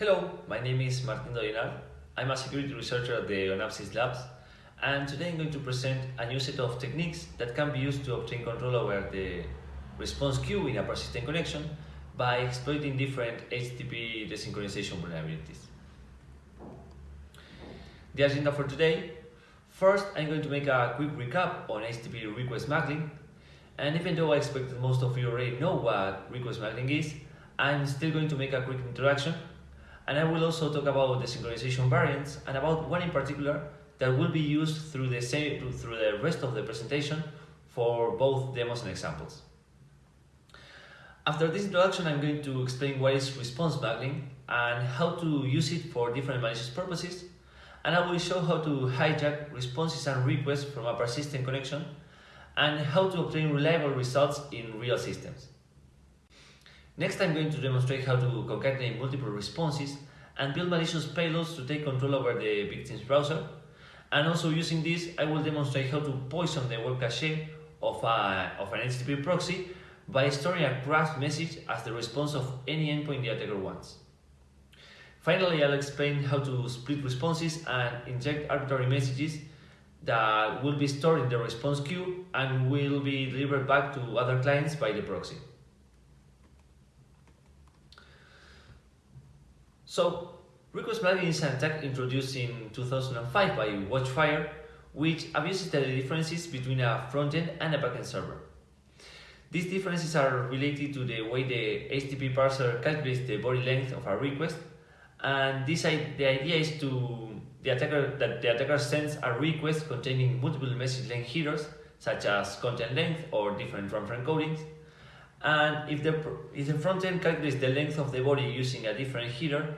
Hello, my name is Martin Dolinar. I'm a security researcher at the Onapsis Labs, and today I'm going to present a new set of techniques that can be used to obtain control over the response queue in a persistent connection by exploiting different HTTP desynchronization vulnerabilities. The agenda for today First, I'm going to make a quick recap on HTTP request smuggling, and even though I expect that most of you already know what request smuggling is, I'm still going to make a quick introduction and I will also talk about the synchronization variants and about one in particular that will be used through the, same, through the rest of the presentation for both demos and examples. After this introduction, I'm going to explain what is response smuggling and how to use it for different malicious purposes, and I will show how to hijack responses and requests from a persistent connection and how to obtain reliable results in real systems. Next I'm going to demonstrate how to concatenate multiple responses and build malicious payloads to take control over the victim's browser. And also using this, I will demonstrate how to poison the web cache of, a, of an HTTP proxy by storing a craft message as the response of any endpoint the attacker wants. Finally, I'll explain how to split responses and inject arbitrary messages that will be stored in the response queue and will be delivered back to other clients by the proxy. So, request smuggling is an attack introduced in 2005 by Watchfire, which abuses the differences between a frontend and a backend server. These differences are related to the way the HTTP parser calculates the body length of a request, and this the idea is to the attacker that the attacker sends a request containing multiple message length headers, such as content length or different runtime encodings, and if the, if the front end calculates the length of the body using a different header,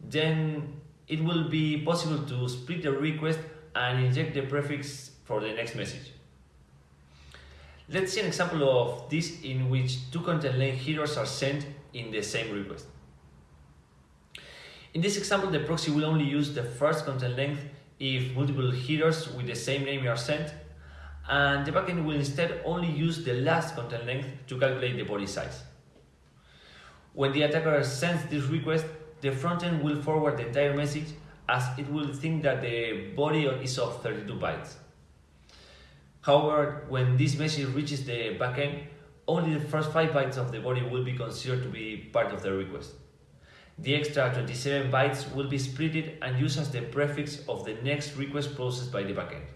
then it will be possible to split the request and inject the prefix for the next message. Let's see an example of this in which two content length headers are sent in the same request. In this example, the proxy will only use the first content length if multiple headers with the same name are sent and the backend will instead only use the last content length to calculate the body size. When the attacker sends this request, the frontend will forward the entire message as it will think that the body is of 32 bytes. However, when this message reaches the backend, only the first 5 bytes of the body will be considered to be part of the request. The extra 27 bytes will be splitted and used as the prefix of the next request processed by the backend.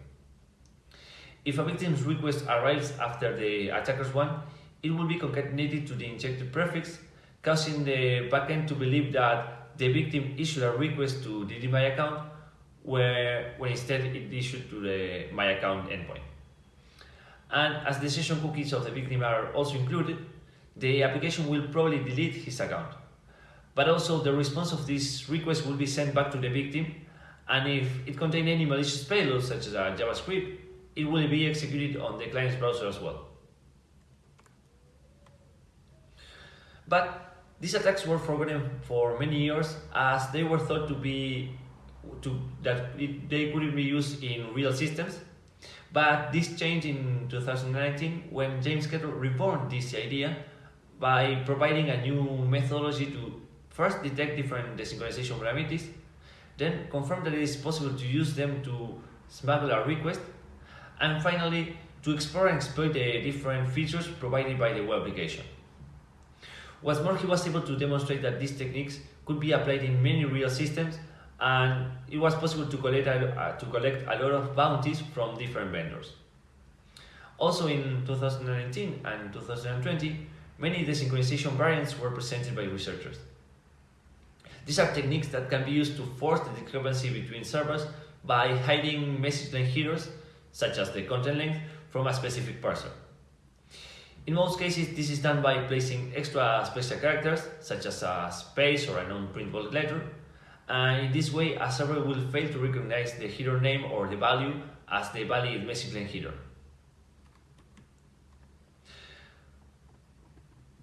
If a victim's request arrives after the attacker's one, it will be concatenated to the injected prefix, causing the backend to believe that the victim issued a request to delete my account, where when instead it issued to the my account endpoint. And as the session cookies of the victim are also included, the application will probably delete his account. But also the response of this request will be sent back to the victim, and if it contains any malicious payload such as a JavaScript, it will be executed on the client's browser as well. But these attacks were forgotten for many years as they were thought to be to, that it, they couldn't be used in real systems. But this changed in 2019 when James Kettle reborn this idea by providing a new methodology to first detect different desynchronization parameters, then confirm that it is possible to use them to smuggle a request and finally, to explore and exploit the different features provided by the web application. What's more, he was able to demonstrate that these techniques could be applied in many real systems and it was possible to collect a, uh, to collect a lot of bounties from different vendors. Also in 2019 and 2020, many desynchronization variants were presented by researchers. These are techniques that can be used to force the discrepancy between servers by hiding message length such as the content length, from a specific parser. In most cases, this is done by placing extra special characters, such as a space or a non-printable letter, and in this way, a server will fail to recognize the header name or the value as the valid message length header.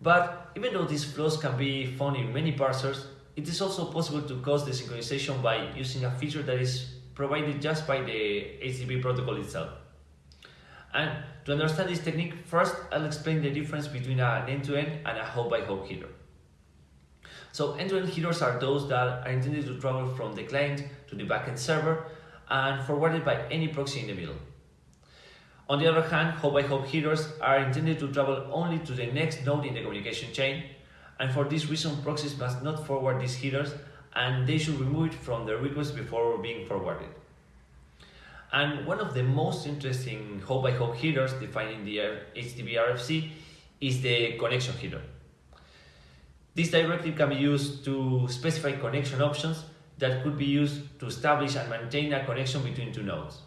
But even though these flaws can be found in many parsers, it is also possible to cause desynchronization by using a feature that is provided just by the HTTP protocol itself. And to understand this technique, first I'll explain the difference between an end-to-end -end and a hop-by-hop -hop header. So end-to-end headers are those that are intended to travel from the client to the backend server and forwarded by any proxy in the middle. On the other hand, hop-by-hop headers are intended to travel only to the next node in the communication chain, and for this reason proxies must not forward these headers and they should remove it from the request before being forwarded. And one of the most interesting hop-by-hop headers defined in the HTTP RFC is the connection header. This directive can be used to specify connection options that could be used to establish and maintain a connection between two nodes.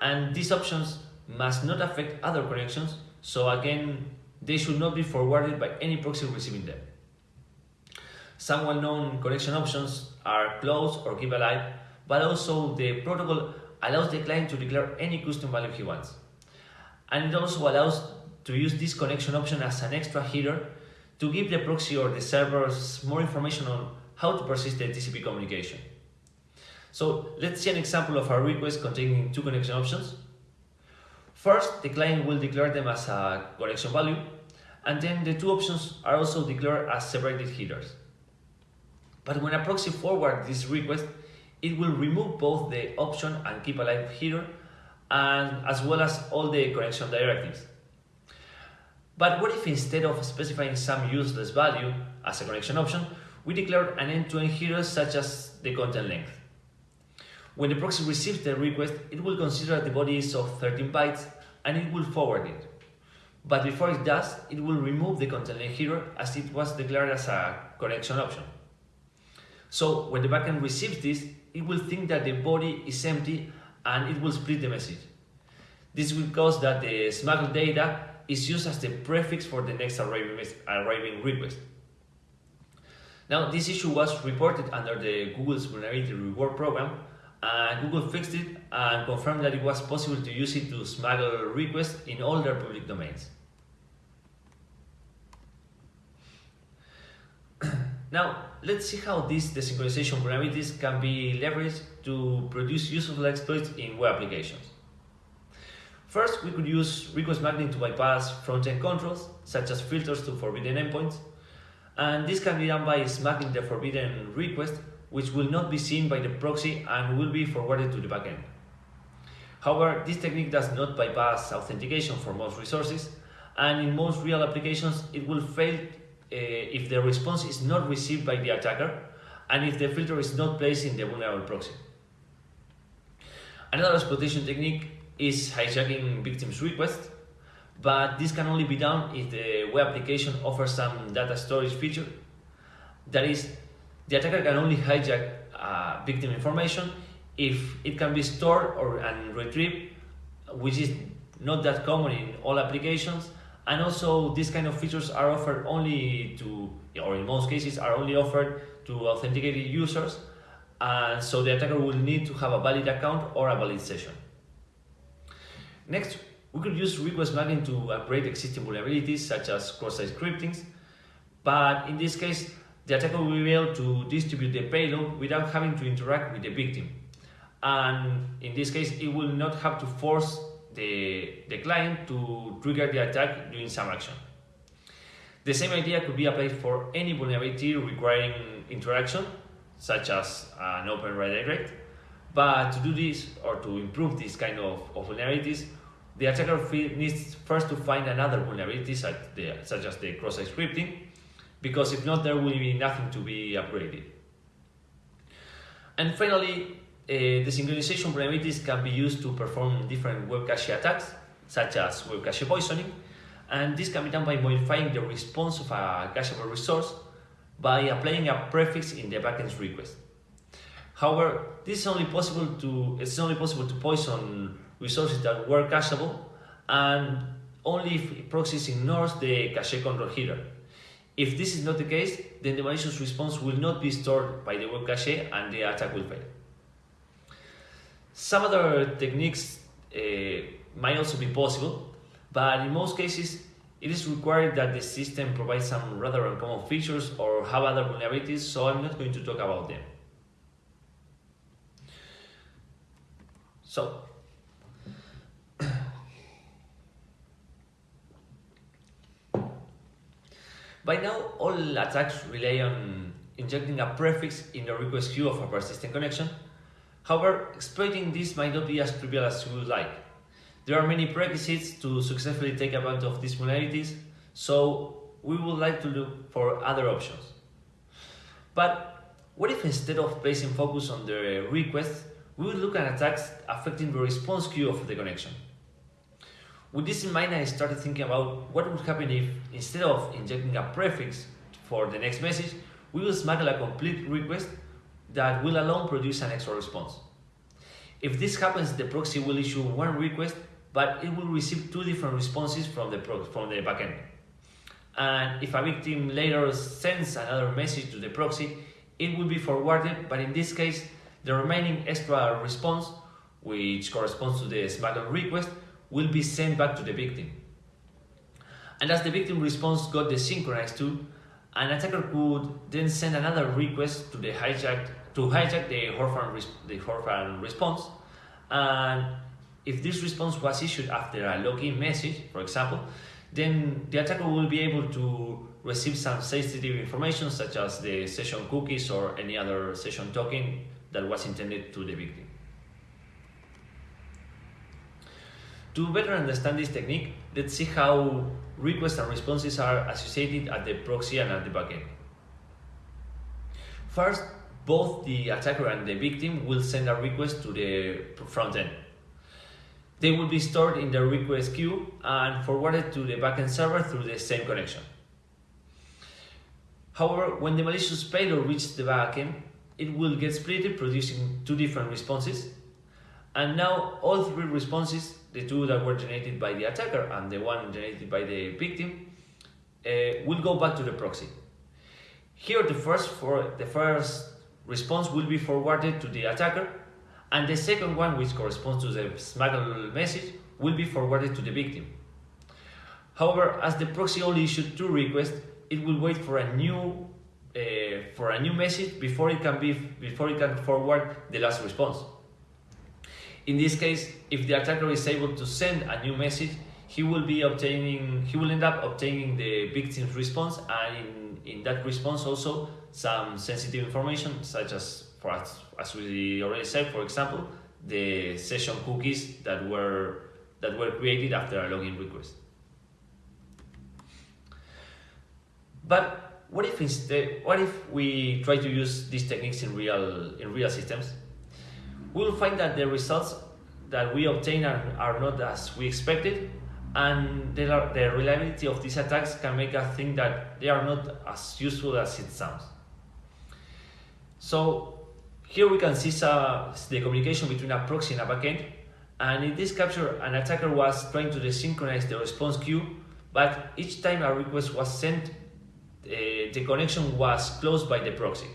And these options must not affect other connections, so again, they should not be forwarded by any proxy receiving them. Some well-known connection options are close or keep alive, but also the protocol allows the client to declare any custom value he wants. And it also allows to use this connection option as an extra header to give the proxy or the servers more information on how to persist the TCP communication. So let's see an example of a request containing two connection options. First, the client will declare them as a connection value, and then the two options are also declared as separated headers. But when a proxy forwards this request, it will remove both the option and keep alive header, and as well as all the connection directives. But what if instead of specifying some useless value as a connection option, we declare an end-to-end -end header such as the content length? When the proxy receives the request, it will consider the body is of 13 bytes and it will forward it. But before it does, it will remove the content length header as it was declared as a connection option. So when the backend receives this, it will think that the body is empty and it will split the message. This will cause that the smuggled data is used as the prefix for the next arriving, request. Now, this issue was reported under the Google's Vulnerability Reward Program, and Google fixed it and confirmed that it was possible to use it to smuggle requests in all their public domains. Now, let's see how these desynchronization vulnerabilities can be leveraged to produce useful exploits in web applications. First, we could use request smuggling to bypass front-end controls, such as filters to forbidden endpoints, and this can be done by smuggling the forbidden request, which will not be seen by the proxy and will be forwarded to the backend. However, this technique does not bypass authentication for most resources, and in most real applications, it will fail if the response is not received by the attacker and if the filter is not placed in the vulnerable proxy. Another exploitation technique is hijacking victims' request, but this can only be done if the web application offers some data storage feature. That is, the attacker can only hijack uh, victim information if it can be stored or and retrieved, which is not that common in all applications. And also, these kind of features are offered only to, or in most cases, are only offered to authenticated users. And so the attacker will need to have a valid account or a valid session. Next, we could use request smuggling to upgrade existing vulnerabilities such as cross-site scriptings, but in this case, the attacker will be able to distribute the payload without having to interact with the victim. And in this case, it will not have to force the, the client to trigger the attack during some action. The same idea could be applied for any vulnerability requiring interaction, such as an open redirect. But to do this, or to improve this kind of, of vulnerabilities, the attacker needs first to find another vulnerability such, the, such as the cross-site scripting, because if not, there will be nothing to be upgraded. And finally, Eh, the synchronization vulnerabilities can be used to perform different web cache attacks, such as web cache poisoning, and this can be done by modifying the response of a cacheable resource by applying a prefix in the backend's request. However, this is only possible to it's only possible to poison resources that were cacheable and only if proxies ignores the cache control header. If this is not the case, then the malicious response will not be stored by the web cache and the attack will fail. Some other techniques uh, might also be possible, but in most cases, it is required that the system provides some rather uncommon features or have other vulnerabilities, so I'm not going to talk about them. So, By now, all attacks rely on injecting a prefix in the request queue of a persistent connection. However, exploiting this might not be as trivial as you would like. There are many prerequisites to successfully take advantage of these vulnerabilities, so we would like to look for other options. But what if instead of placing focus on the request, we would look at attacks affecting the response queue of the connection? With this in mind, I started thinking about what would happen if, instead of injecting a prefix for the next message, we will smuggle a complete request that will alone produce an extra response. If this happens, the proxy will issue one request, but it will receive two different responses from the, from the backend. And if a victim later sends another message to the proxy, it will be forwarded, but in this case, the remaining extra response, which corresponds to the smuggled request, will be sent back to the victim. And as the victim response got desynchronized too, an attacker could then send another request to the hijacked to hijack the Horfan, the Horfan response. And if this response was issued after a login message, for example, then the attacker will be able to receive some sensitive information such as the session cookies or any other session token that was intended to the victim. To better understand this technique, let's see how requests and responses are associated at the proxy and at the backend. First, both the attacker and the victim will send a request to the front end. They will be stored in the request queue and forwarded to the backend server through the same connection. However, when the malicious payload reaches the backend, it will get split, producing two different responses. And now all three responses the two that were generated by the attacker and the one generated by the victim uh, will go back to the proxy. Here the first, for, the first response will be forwarded to the attacker and the second one, which corresponds to the smuggled message, will be forwarded to the victim. However, as the proxy only issued two requests, it will wait for a new uh, for a new message before it can be before it can forward the last response. In this case, if the attacker is able to send a new message, he will be obtaining, he will end up obtaining the victim's response and in, in that response also some sensitive information such as, for us, as we already said, for example, the session cookies that were, that were created after a login request. But what if instead, what if we try to use these techniques in real, in real systems? we will find that the results that we obtain are, are not as we expected and the, the reliability of these attacks can make us think that they are not as useful as it sounds. So here we can see uh, the communication between a proxy and a backend and in this capture an attacker was trying to desynchronize the response queue but each time a request was sent uh, the connection was closed by the proxy.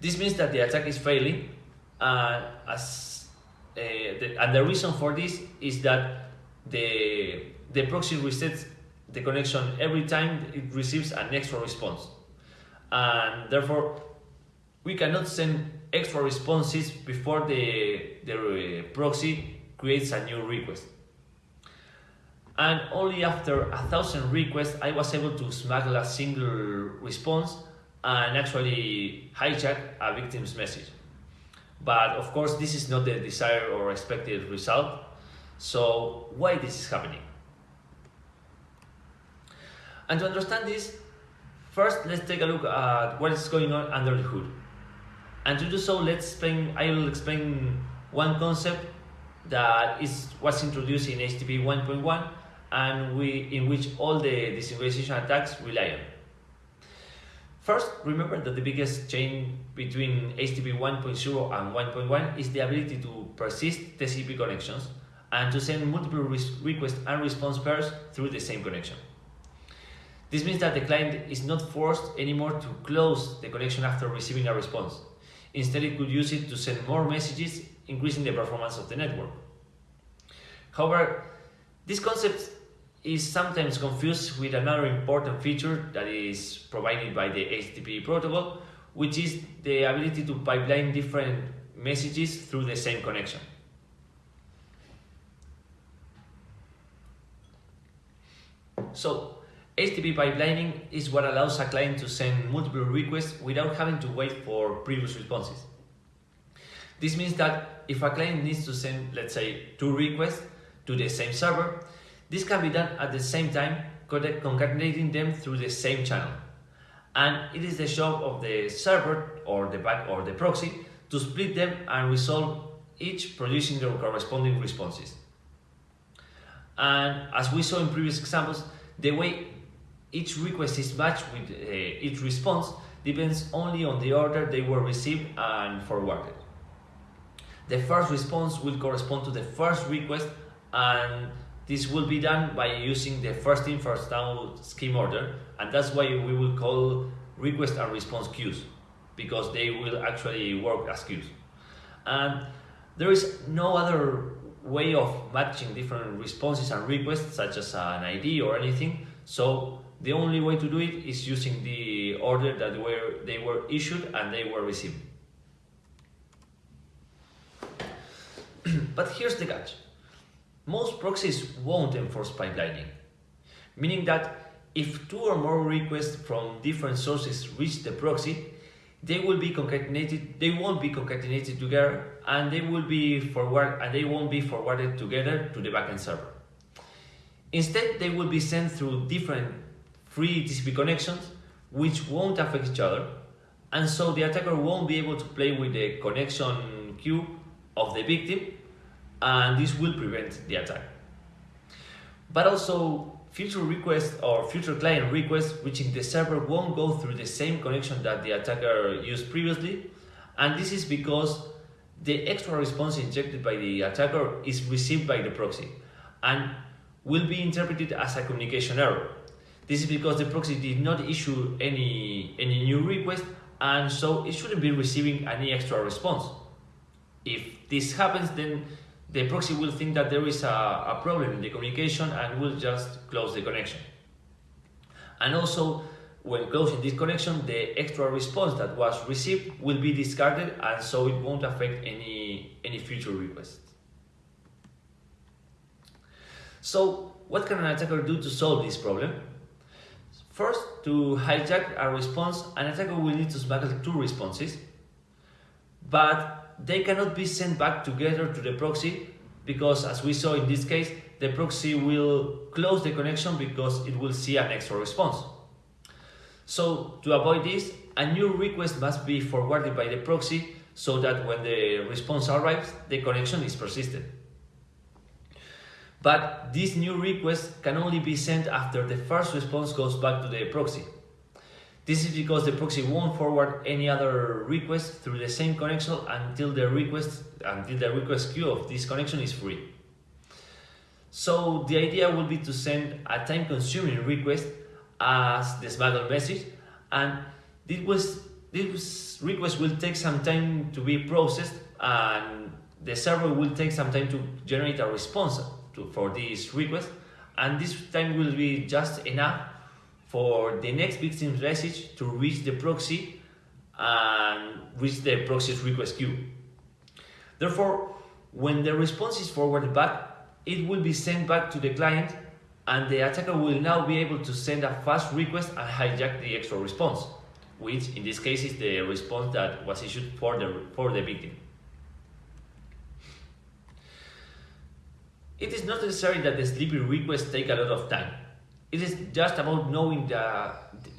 This means that the attack is failing and as uh, the, and the reason for this is that the the proxy resets the connection every time it receives an extra response and therefore we cannot send extra responses before the the uh, proxy creates a new request and only after a thousand requests I was able to smuggle a single response and actually hijack a victim's message but of course, this is not the desired or expected result. So why this is happening? And to understand this, first let's take a look at what is going on under the hood. And to do so, let's explain, I will explain one concept that is was introduced in HTTP 1.1 and we in which all the desynchronization attacks rely on. First, remember that the biggest change between HTTP 1.0 and 1.1 is the ability to persist TCP connections and to send multiple request and response pairs through the same connection. This means that the client is not forced anymore to close the connection after receiving a response. Instead, it could use it to send more messages, increasing the performance of the network. However, this concept is sometimes confused with another important feature that is provided by the HTTP protocol, which is the ability to pipeline different messages through the same connection. So, HTTP pipelining is what allows a client to send multiple requests without having to wait for previous responses. This means that if a client needs to send, let's say, two requests to the same server, this can be done at the same time, concatenating them through the same channel. And it is the job of the server or the back or the proxy to split them and resolve each producing their corresponding responses. And as we saw in previous examples, the way each request is matched with uh, each response depends only on the order they were received and forwarded. The first response will correspond to the first request and this will be done by using the first in first out scheme order and that's why we will call request and response queues because they will actually work as queues. And there is no other way of matching different responses and requests such as an ID or anything. So the only way to do it is using the order that were they were issued and they were received. but here's the catch. Most proxies won't enforce pipelining, meaning that if two or more requests from different sources reach the proxy, they will be concatenated, they won't be concatenated together and they will be forward and they won't be forwarded together to the backend server. Instead, they will be sent through different free TCP connections which won't affect each other and so the attacker won't be able to play with the connection queue of the victim and this will prevent the attack. But also future requests or future client requests reaching the server won't go through the same connection that the attacker used previously and this is because the extra response injected by the attacker is received by the proxy and will be interpreted as a communication error. This is because the proxy did not issue any, any new request and so it shouldn't be receiving any extra response. If this happens then the proxy will think that there is a, a problem in the communication and will just close the connection. And also, when closing this connection, the extra response that was received will be discarded and so it won't affect any, any future requests. So, what can an attacker do to solve this problem? First, to hijack a response, an attacker will need to smuggle two responses, but they cannot be sent back together to the proxy because as we saw in this case, the proxy will close the connection because it will see an extra response. So to avoid this, a new request must be forwarded by the proxy so that when the response arrives, the connection is persisted. But this new request can only be sent after the first response goes back to the proxy. This is because the proxy won't forward any other request through the same connection until the request until the request queue of this connection is free. So the idea would be to send a time-consuming request as the smuggled message, and this was this request will take some time to be processed, and the server will take some time to generate a response to, for this request, and this time will be just enough for the next victim's message to reach the proxy and reach the proxy's request queue. Therefore, when the response is forwarded back, it will be sent back to the client and the attacker will now be able to send a fast request and hijack the extra response, which in this case is the response that was issued for the, for the victim. It is not necessary that the sleepy requests take a lot of time it is just about knowing the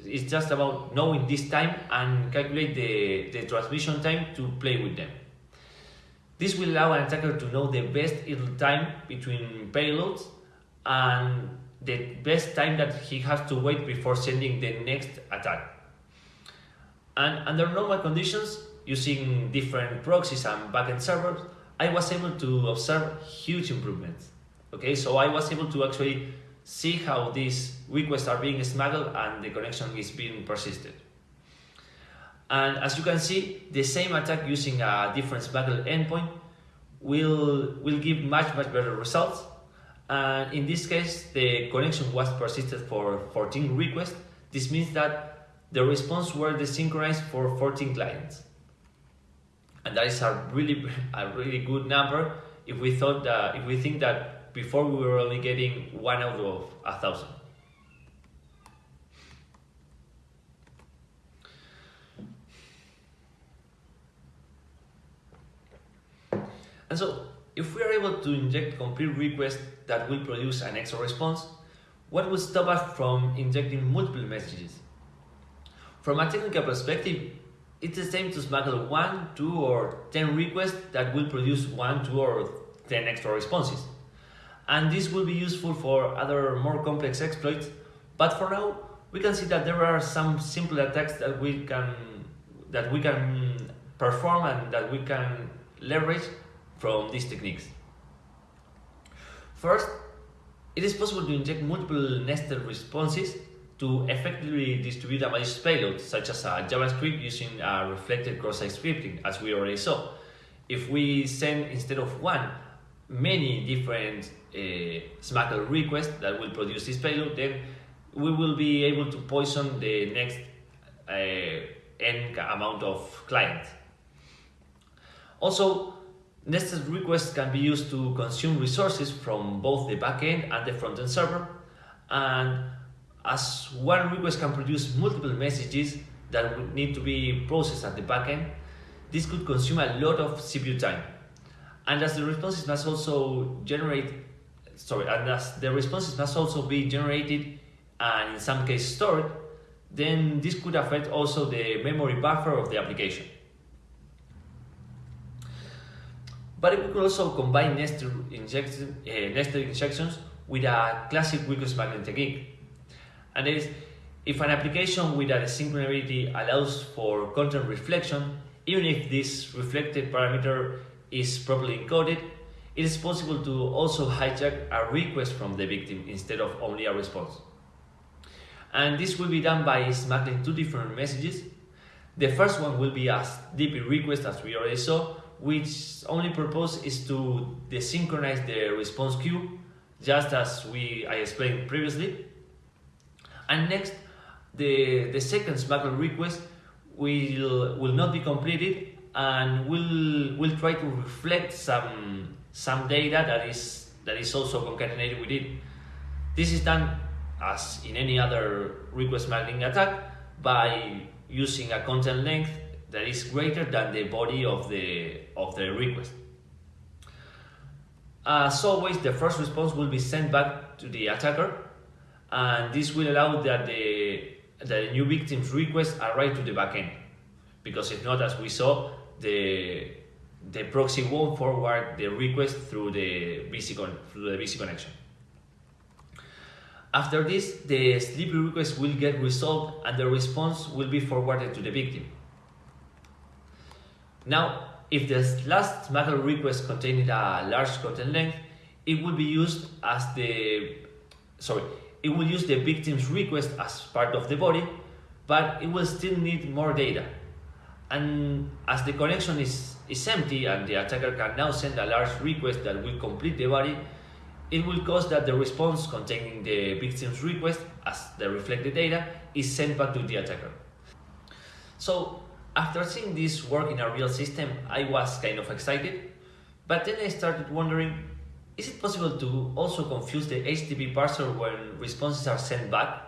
it's just about knowing this time and calculate the, the transmission time to play with them. This will allow an attacker to know the best idle time between payloads and the best time that he has to wait before sending the next attack. And under normal conditions, using different proxies and backend servers, I was able to observe huge improvements. Okay, so I was able to actually see how these requests are being smuggled and the connection is being persisted. And as you can see, the same attack using a different smuggled endpoint will, will give much, much better results. And in this case, the connection was persisted for 14 requests. This means that the response were desynchronized for 14 clients and that is a really a really good number if we thought that if we think that before we were only getting one out of a thousand. And so if we are able to inject complete requests that will produce an extra response, what would stop us from injecting multiple messages? From a technical perspective, it's the same to smuggle 1, 2 or 10 requests that will produce 1, 2 or 10 extra responses. And this will be useful for other more complex exploits, but for now, we can see that there are some simple attacks that we can that we can perform and that we can leverage from these techniques. First, it is possible to inject multiple nested responses to effectively distribute a malicious payload, such as a JavaScript using a reflected cross-site scripting, as we already saw. If we send, instead of one, many different uh, SMACL requests that will produce this payload, then we will be able to poison the next uh, n amount of clients. Also, nested requests can be used to consume resources from both the backend and the frontend server. And as one request can produce multiple messages that would need to be processed at the backend, this could consume a lot of CPU time. And as the responses must also generate, sorry, and as the responses must also be generated and in some cases stored, then this could affect also the memory buffer of the application. But we could also combine nested, injection, uh, nested injections with a classic request smuggling technique. And is, if an application with a synchronability allows for content reflection, even if this reflected parameter is properly encoded, it is possible to also hijack a request from the victim instead of only a response. And this will be done by smuggling two different messages. The first one will be a DP request as we already saw, which only purpose is to desynchronize the response queue, just as we I explained previously. And next, the, the second SMACL request will, will not be completed and will will try to reflect some some data that is that is also concatenated with it. This is done as in any other request smuggling attack by using a content length that is greater than the body of the of the request. As always, the first response will be sent back to the attacker, and this will allow that the the new victim's request arrive to the backend. Because if not, as we saw, the the proxy won't forward the request through the VC through the VC connection. After this, the sleepy request will get resolved and the response will be forwarded to the victim. Now, if the last SMACL request contained a large content length, it will be used as the sorry, it will use the victim's request as part of the body, but it will still need more data. And as the connection is, is empty and the attacker can now send a large request that will complete the body, it will cause that the response containing the victim's request as the reflected data is sent back to the attacker. So after seeing this work in a real system, I was kind of excited, but then I started wondering, is it possible to also confuse the HTTP parser when responses are sent back?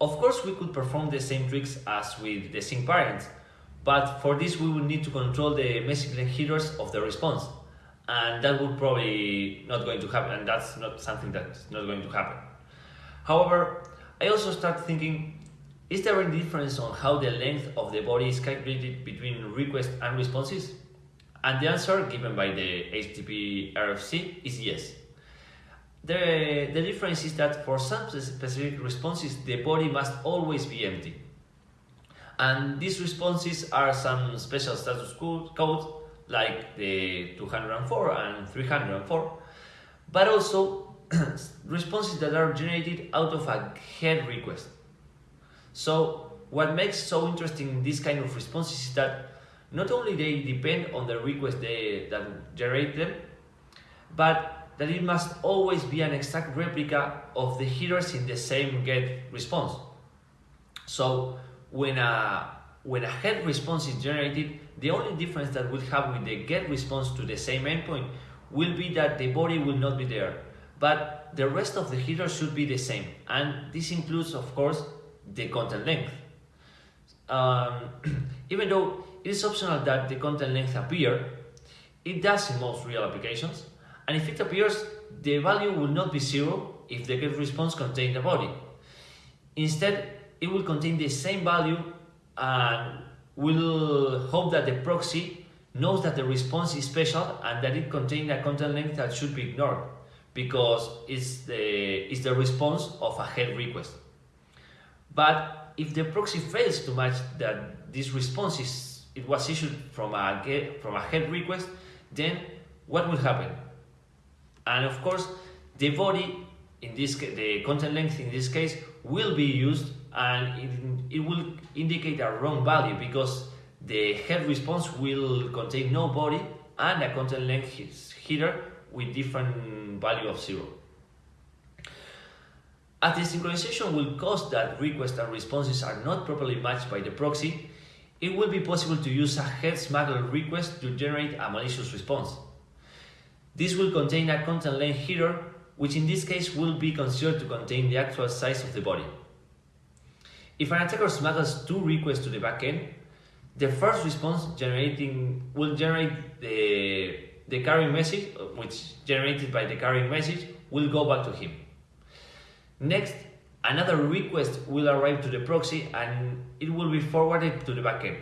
Of course, we could perform the same tricks as with the sync parents, but for this we would need to control the message length headers of the response and that would probably not going to happen and that's not something that's not going to happen however i also start thinking is there any difference on how the length of the body is calculated between requests and responses and the answer given by the http rfc is yes the, the difference is that for some specific responses the body must always be empty and these responses are some special status codes like the 204 and 304, but also responses that are generated out of a head request. So what makes so interesting this kind of responses is that not only they depend on the request they, that generate them, but that it must always be an exact replica of the headers in the same get response. So when a when a head response is generated, the only difference that we'll have with the get response to the same endpoint will be that the body will not be there, but the rest of the headers should be the same. And this includes, of course, the content length. Um, even though it is optional that the content length appear, It does in most real applications, and if it appears, the value will not be zero if the get response contains a body. Instead, it will contain the same value and will hope that the proxy knows that the response is special and that it contains a content length that should be ignored because it's the, it's the response of a head request. But if the proxy fails to match that this response is, it was issued from a, get, from a head request, then what will happen? And of course, the body, in this the content length in this case, will be used and it, it will indicate a wrong value because the head response will contain no body and a content length header with different value of zero. As the synchronization will cause that requests and responses are not properly matched by the proxy, it will be possible to use a head smuggler request to generate a malicious response. This will contain a content length header, which in this case will be considered to contain the actual size of the body. If an attacker smuggles two requests to the backend, the first response generating will generate the, the carrying message, which generated by the carrying message, will go back to him. Next, another request will arrive to the proxy and it will be forwarded to the backend.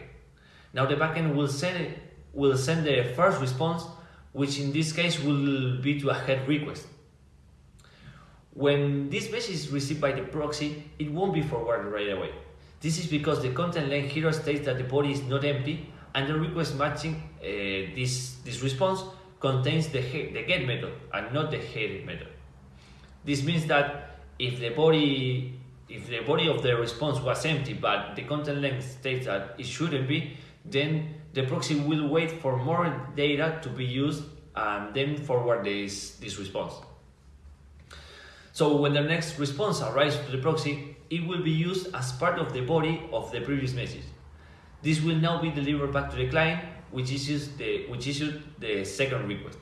Now the backend will send, will send the first response, which in this case will be to a head request. When this message is received by the proxy, it won't be forwarded right away. This is because the content length here states that the body is not empty and the request matching uh, this, this response contains the, the get method and not the head method. This means that if the body if the body of the response was empty but the content length states that it shouldn't be, then the proxy will wait for more data to be used and then forward this, this response. So when the next response arrives to the proxy, it will be used as part of the body of the previous message. This will now be delivered back to the client, which issues the, which issued the second request.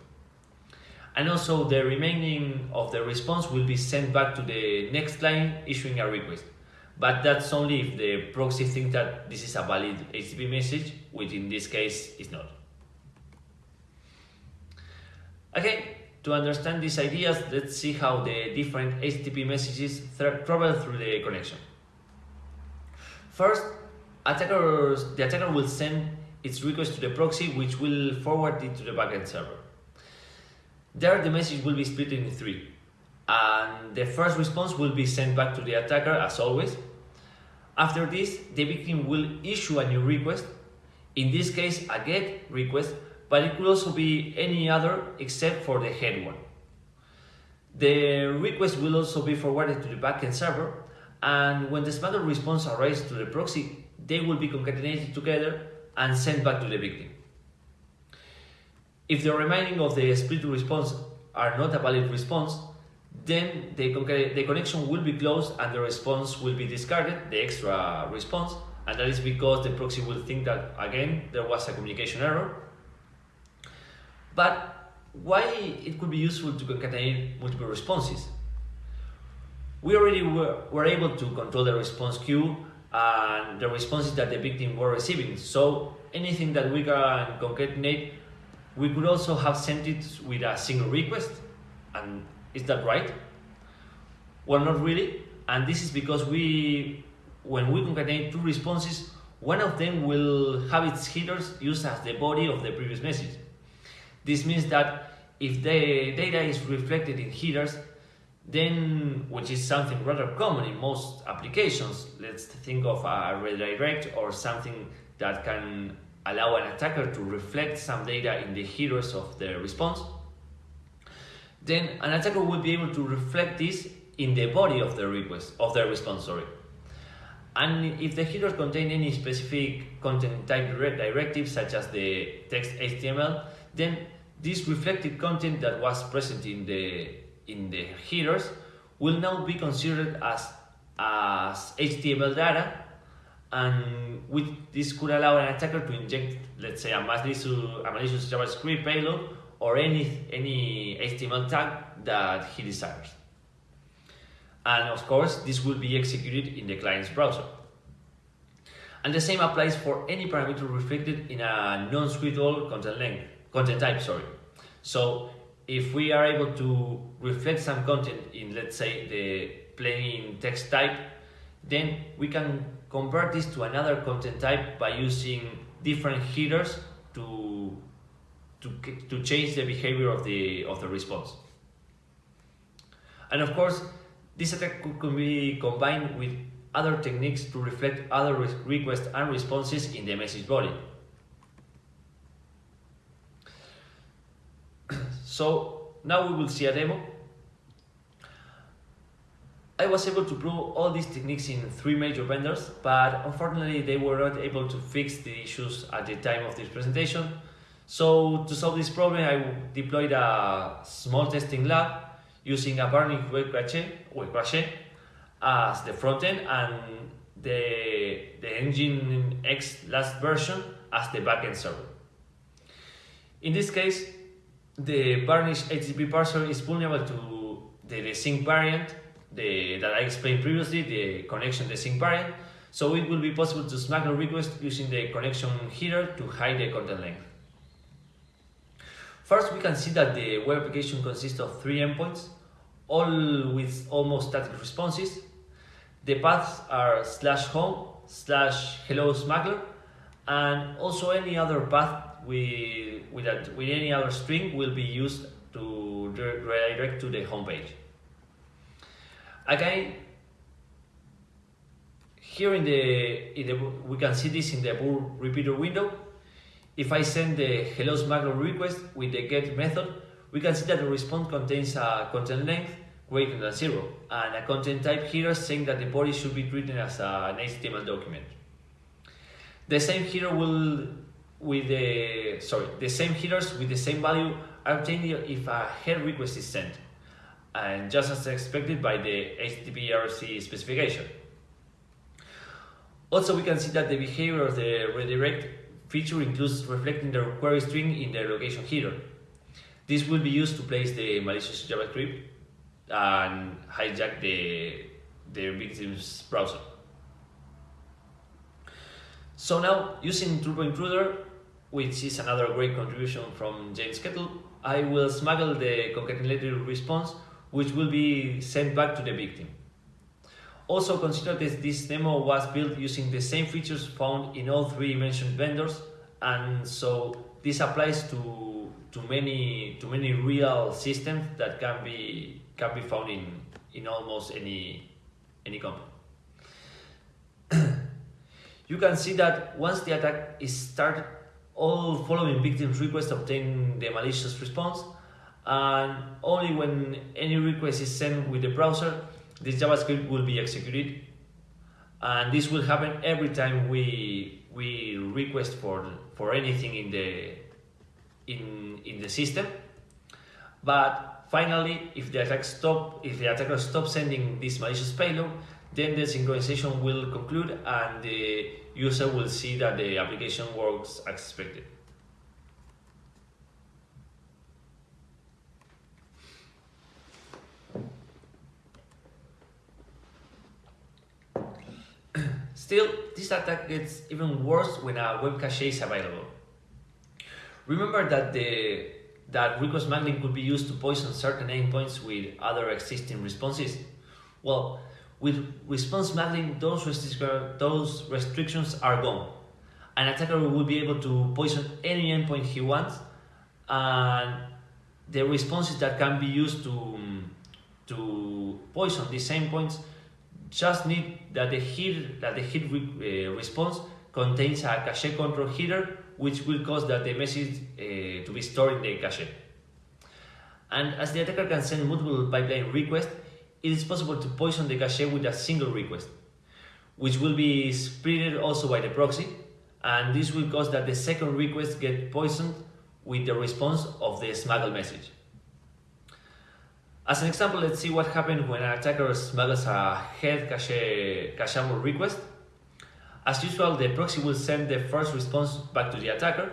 And also the remaining of the response will be sent back to the next client issuing a request. But that's only if the proxy thinks that this is a valid HTTP message, which in this case is not. Okay, to understand these ideas, let's see how the different HTTP messages travel through the connection. First, attackers, the attacker will send its request to the proxy, which will forward it to the backend server. There, the message will be split into three, and the first response will be sent back to the attacker as always. After this, the victim will issue a new request, in this case a GET request, but it could also be any other except for the head one. The request will also be forwarded to the backend server, and when the smuggler response arrives to the proxy, they will be concatenated together and sent back to the victim. If the remaining of the split response are not a valid response, then the, the connection will be closed and the response will be discarded, the extra response, and that is because the proxy will think that, again, there was a communication error, but why it could be useful to concatenate multiple responses? We already were, were able to control the response queue and the responses that the victim were receiving. So anything that we can concatenate, we could also have sent it with a single request. And is that right? Well, not really. And this is because we, when we concatenate two responses, one of them will have its headers used as the body of the previous message. This means that if the data is reflected in headers, then, which is something rather common in most applications, let's think of a redirect or something that can allow an attacker to reflect some data in the headers of the response, then an attacker will be able to reflect this in the body of the request of the response. Sorry. And if the headers contain any specific content type directive, such as the text HTML, then this reflected content that was present in the, in the headers will now be considered as, as HTML data and with this could allow an attacker to inject, let's say, a malicious, a malicious JavaScript payload or any, any HTML tag that he desires. And of course, this will be executed in the client's browser. And the same applies for any parameter reflected in a non-scriptable content length content type, sorry. So if we are able to reflect some content in, let's say, the plain text type, then we can convert this to another content type by using different headers to, to, to change the behavior of the, of the response. And of course, this attack could be combined with other techniques to reflect other requests and responses in the message body. so now we will see a demo. I was able to prove all these techniques in three major vendors, but unfortunately they were not able to fix the issues at the time of this presentation. So to solve this problem, I deployed a small testing lab using a Varnish web cache, web cache as the front end and the, the Nginx last version as the backend server. In this case, the Varnish HTTP parser is vulnerable to the sync variant the, that I explained previously, the connection the sync variant, so it will be possible to smuggle request using the connection header to hide the content length. First, we can see that the web application consists of three endpoints, all with almost static responses. The paths are slash home, slash hello smuggler, and also any other path with, with, with any other string will be used to redirect to the home page. Again, here in the, in the we can see this in the Burp Repeater window. If I send the hello smuggler request with the get method, we can see that the response contains a content length greater than zero and a content type here saying that the body should be treated as an HTML document. The same header will with the sorry the same headers with the same value are obtained if a head request is sent and just as expected by the HTTP RFC specification. Also, we can see that the behavior of the redirect feature includes reflecting the query string in the location header. This will be used to place the malicious JavaScript and hijack the, the victim's browser. So now, using Turbo Intruder, which is another great contribution from James Kettle, I will smuggle the concatenated response, which will be sent back to the victim. Also consider that this demo was built using the same features found in all three mentioned vendors, and so this applies to, to, many, to many real systems that can be can be found in, in almost any, any company. you can see that once the attack is started, all following victims' requests obtain the malicious response, and only when any request is sent with the browser, this JavaScript will be executed. And this will happen every time we we request for for anything in the in in the system. But Finally, if the attack stop, if the attacker stops sending this malicious payload, then the synchronization will conclude and the user will see that the application works as expected. Still, this attack gets even worse when a web cache is available. Remember that the that request smuggling could be used to poison certain endpoints with other existing responses? Well, with response smuggling, those, those restrictions are gone. An attacker will be able to poison any endpoint he wants, and the responses that can be used to, to poison these endpoints just need that the hit, that the hit re, uh, response contains a cache control header which will cause that the message uh, to be stored in the cache. And as the attacker can send multiple pipeline requests, it is possible to poison the cache with a single request, which will be spreaded also by the proxy, and this will cause that the second request get poisoned with the response of the smuggled message. As an example, let's see what happens when an attacker smuggles a head cache cacheable request as usual, the proxy will send the first response back to the attacker.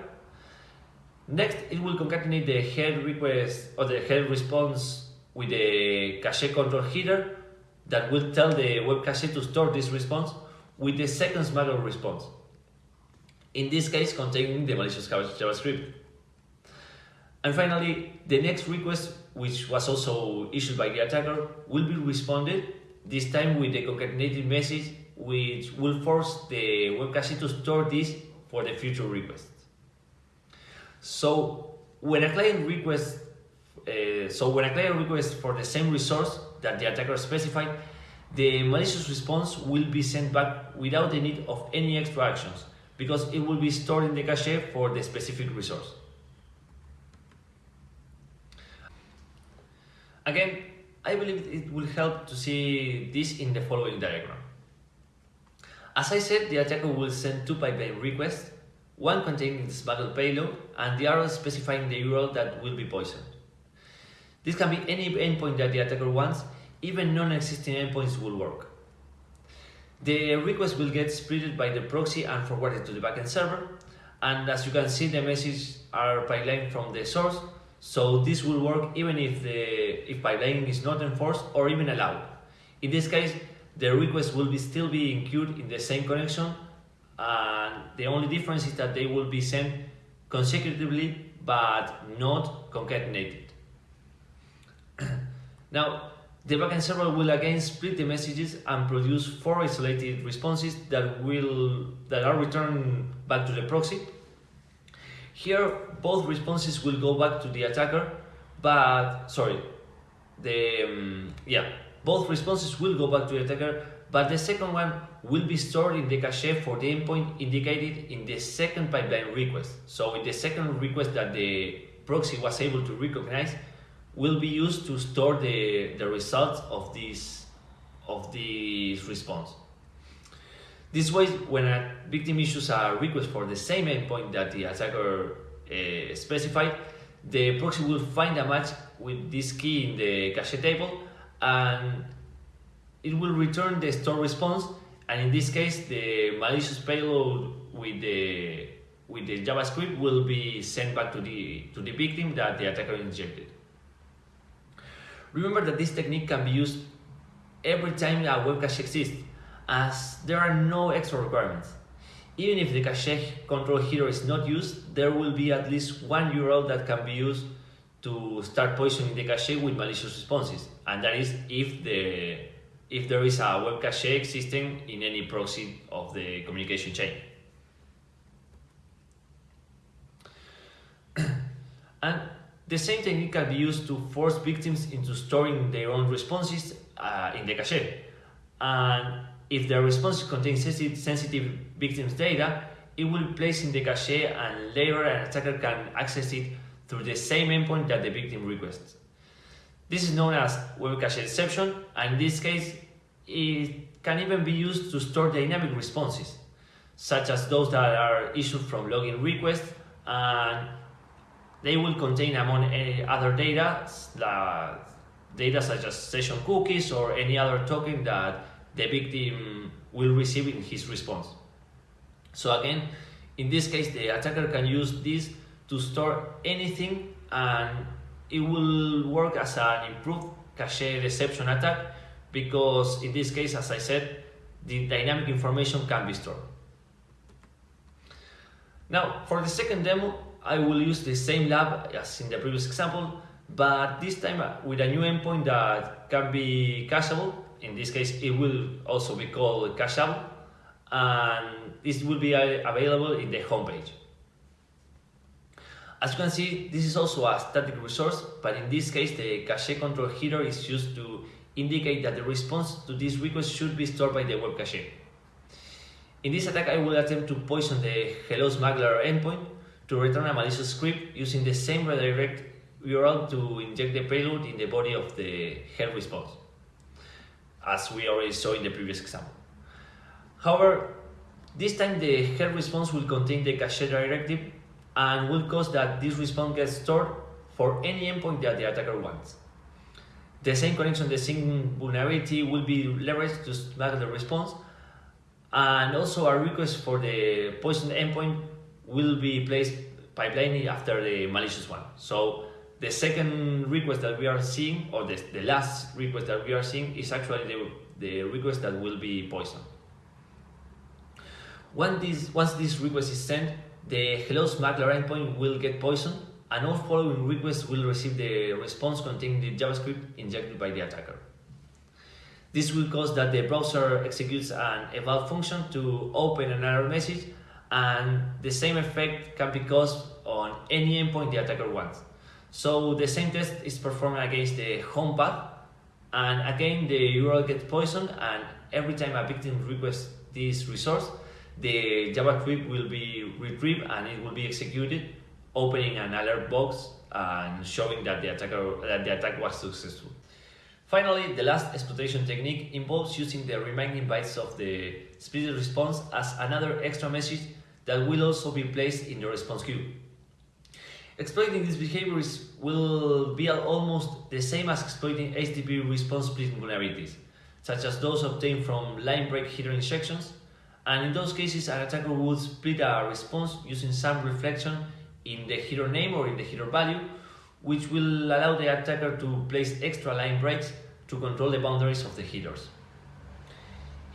Next, it will concatenate the head request or the head response with the cache control header that will tell the web cache to store this response with the second smuggled response. In this case, containing the malicious JavaScript. And finally, the next request, which was also issued by the attacker, will be responded, this time with a concatenated message, which will force the web cache to store this for the future requests. So when a client requests, uh, so when a client requests for the same resource that the attacker specified, the malicious response will be sent back without the need of any extra actions because it will be stored in the cache for the specific resource. Again, I believe it will help to see this in the following diagram. As I said, the attacker will send two pipeline requests, one containing the smuggled payload and the other specifying the URL that will be poisoned. This can be any endpoint that the attacker wants, even non-existing endpoints will work. The request will get splitted by the proxy and forwarded to the backend server, and as you can see the messages are pipelined from the source so this will work even if the if pipelining is not enforced or even allowed. In this case, the request will be still be queued in the same connection and the only difference is that they will be sent consecutively but not concatenated. now, the backend server will again split the messages and produce four isolated responses that will that are returned back to the proxy here, both responses will go back to the attacker, but sorry, the um, yeah, both responses will go back to the attacker, but the second one will be stored in the cache for the endpoint indicated in the second pipeline request. So in the second request that the proxy was able to recognize will be used to store the, the results of this of this response. This way, when a victim issues a request for the same endpoint that the attacker uh, specified, the proxy will find a match with this key in the cache table and it will return the store response and in this case the malicious payload with the with the JavaScript will be sent back to the to the victim that the attacker injected. Remember that this technique can be used every time a web cache exists as there are no extra requirements. Even if the cache control header is not used, there will be at least one URL that can be used to start poisoning the cache with malicious responses, and that is if the if there is a web cache existing in any proxy of the communication chain. and the same technique can be used to force victims into storing their own responses uh, in the cache. And if the response contains sensitive victim's data, it will be placed in the cache and later an attacker can access it through the same endpoint that the victim requests. This is known as web cache deception and in this case it can even be used to store dynamic responses such as those that are issued from login requests and they will contain among any other data uh, data such as session cookies or any other token that the victim will receive in his response. So again, in this case, the attacker can use this to store anything and it will work as an improved cache deception attack because in this case, as I said, the dynamic information can be stored. Now, for the second demo, I will use the same lab as in the previous example, but this time with a new endpoint that can be cacheable in this case it will also be called cacheable and this will be uh, available in the homepage. As you can see, this is also a static resource, but in this case the cache control header is used to indicate that the response to this request should be stored by the web cache. In this attack I will attempt to poison the hello smuggler endpoint to return a malicious script using the same redirect URL to inject the payload in the body of the help response as we already saw in the previous example. However, this time the head response will contain the cache directive and will cause that this response gets stored for any endpoint that the attacker wants. The same connection, the same vulnerability will be leveraged to snag the response and also a request for the poison endpoint will be placed pipelining after the malicious one. So the second request that we are seeing, or the, the last request that we are seeing, is actually the, the request that will be poisoned. When this, once this request is sent, the hello smuggler endpoint will get poisoned and all following requests will receive the response containing the JavaScript injected by the attacker. This will cause that the browser executes an eval function to open an error message and the same effect can be caused on any endpoint the attacker wants. So the same test is performed against the home path and again the URL gets poisoned and every time a victim requests this resource the JavaScript will be retrieved and it will be executed opening an alert box and showing that the attacker that the attack was successful. Finally, the last exploitation technique involves using the remaining bytes of the split response as another extra message that will also be placed in the response queue. Exploiting these behaviors will be almost the same as exploiting HTTP response splitting vulnerabilities, such as those obtained from line break header injections, and in those cases an attacker would split a response using some reflection in the header name or in the header value, which will allow the attacker to place extra line breaks to control the boundaries of the headers.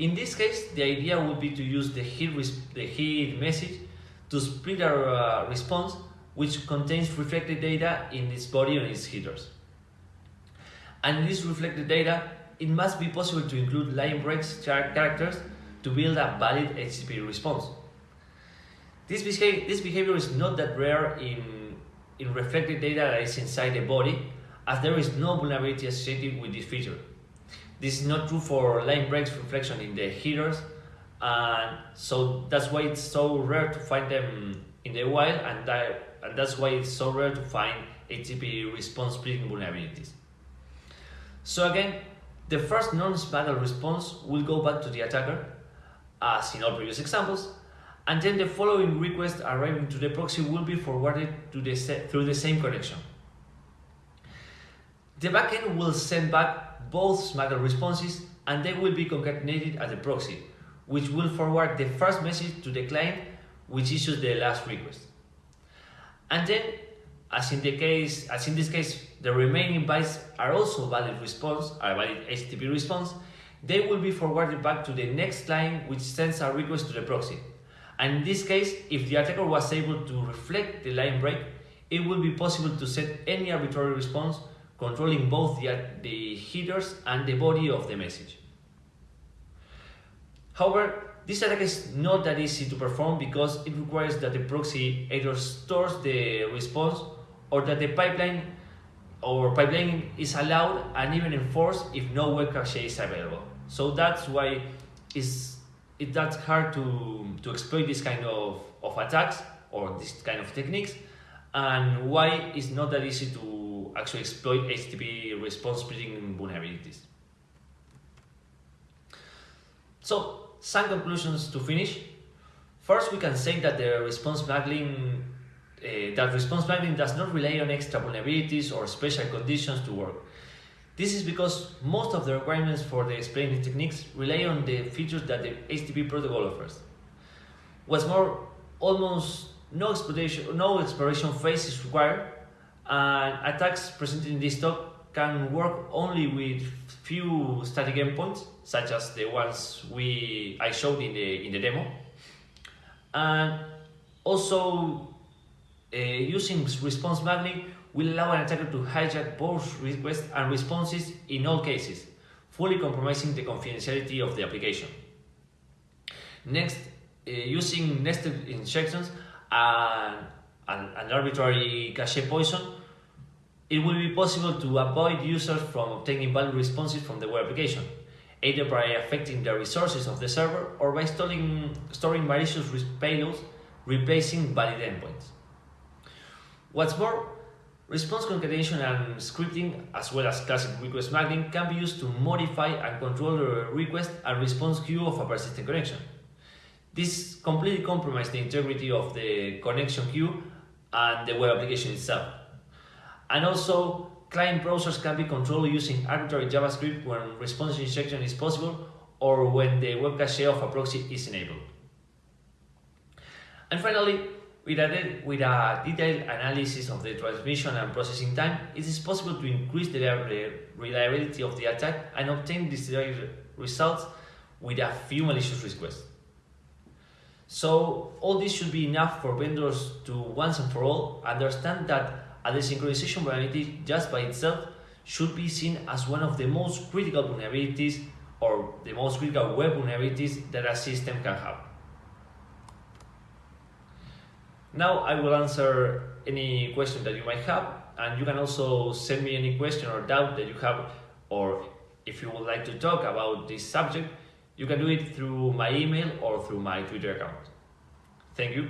In this case, the idea would be to use the head, the head message to split our uh, response which contains reflected data in its body and its headers. And this reflected data, it must be possible to include line breaks characters to build a valid HTTP response. This behavior, this behavior is not that rare in, in reflected data that is inside the body, as there is no vulnerability associated with this feature. This is not true for line breaks reflection in the headers, and so that's why it's so rare to find them in the wild, and that and that's why it's so rare to find HTTP response splitting vulnerabilities. So again, the first non-smuggled response will go back to the attacker, as in all previous examples, and then the following request arriving to the proxy will be forwarded the through the same connection. The backend will send back both smuggled responses and they will be concatenated at the proxy, which will forward the first message to the client which issues the last request. And then, as in the case, as in this case, the remaining bytes are also valid response, are valid HTTP response, they will be forwarded back to the next line which sends a request to the proxy. And in this case, if the attacker was able to reflect the line break, it will be possible to set any arbitrary response controlling both the, the headers and the body of the message. However, this attack is not that easy to perform because it requires that the proxy either stores the response or that the pipeline or pipeline is allowed and even enforced if no web cache is available. So that's why it's, it, that's hard to, to exploit this kind of, of attacks or this kind of techniques and why it's not that easy to actually exploit HTTP response splitting vulnerabilities. So some conclusions to finish. First, we can say that the response smuggling uh, that response smuggling does not rely on extra vulnerabilities or special conditions to work. This is because most of the requirements for the explaining techniques rely on the features that the HTTP protocol offers. What's more, almost no exploration, no exploration phase is required, and attacks presented in this talk can work only with few static endpoints, such as the ones we I showed in the in the demo, and also uh, using response smuggling will allow an attacker to hijack both requests and responses in all cases, fully compromising the confidentiality of the application. Next, uh, using nested injections and, and an arbitrary cache poison it will be possible to avoid users from obtaining valid responses from the web application, either by affecting the resources of the server or by storing, storing malicious payloads replacing valid endpoints. What's more, response concatenation and scripting, as well as classic request smuggling, can be used to modify and control the request and response queue of a persistent connection. This completely compromises the integrity of the connection queue and the web application itself. And also, client browsers can be controlled using arbitrary JavaScript when response injection is possible or when the web cache of a proxy is enabled. And finally, with a, with a detailed analysis of the transmission and processing time, it is possible to increase the reliability of the attack and obtain desired results with a few malicious requests. So all this should be enough for vendors to once and for all understand that a desynchronization vulnerability just by itself should be seen as one of the most critical vulnerabilities or the most critical web vulnerabilities that a system can have. Now I will answer any question that you might have and you can also send me any question or doubt that you have or if you would like to talk about this subject, you can do it through my email or through my Twitter account. Thank you.